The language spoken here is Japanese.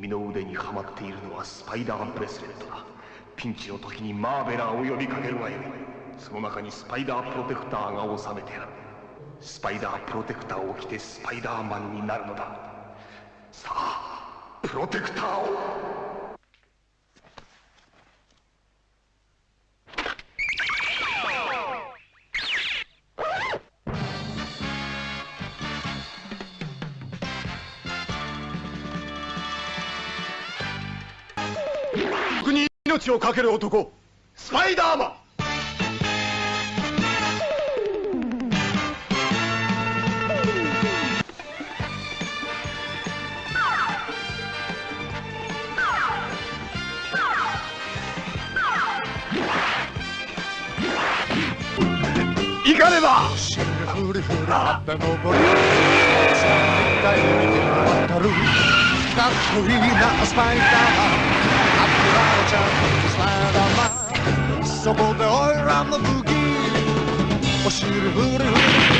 君の腕にはまっているのはスパイダーブレスレットだ。ピンチの時にマーベラーを呼びかけるがよ。いその中にスパイダープロテクターが収めてある。スパイダープロテクターを着てスパイダーマンになるのだ。さあプロテクターをを懸ける男スパイダーマン。行かねば。かっこいいなスパイダーマン。の武器。お尻フリフリ